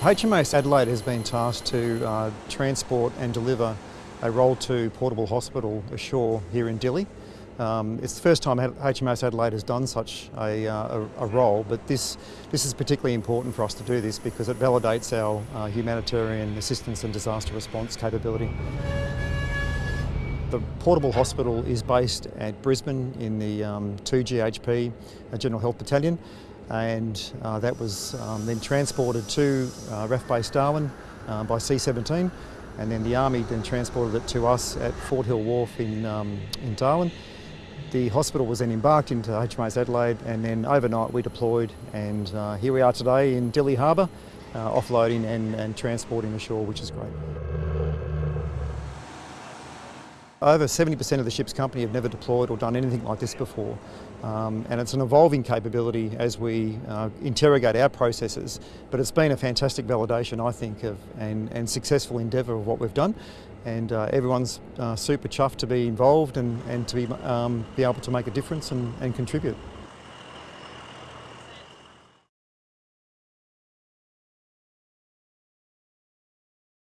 HMAS Adelaide has been tasked to uh, transport and deliver a Role 2 portable hospital ashore here in Dili. Um, it's the first time HMAS Adelaide has done such a, uh, a, a, role, but this, this is particularly important for us to do this because it validates our uh, humanitarian assistance and disaster response capability. The portable hospital is based at Brisbane in the um, 2GHB uh, General Health Battalion and uh, that was um, then transported to uh, RAAF Base Darwin uh, by C-17 and then the Army then transported it to us at Fort Hill Wharf in, um, in Darwin. The hospital was then embarked into HMAS Adelaide and then overnight we deployed and uh, here we are today in Dili Harbour uh, offloading and, and transporting ashore which is great. Over 70% of the ship's company have never deployed or done anything like this before. Um, and it's an evolving capability as we uh, interrogate our processes, but it's been a fantastic validation, I think, of and, and successful endeavour of what we've done. And uh, everyone's uh, super chuffed to be involved and, and to be, um, be able to make a difference and, and contribute.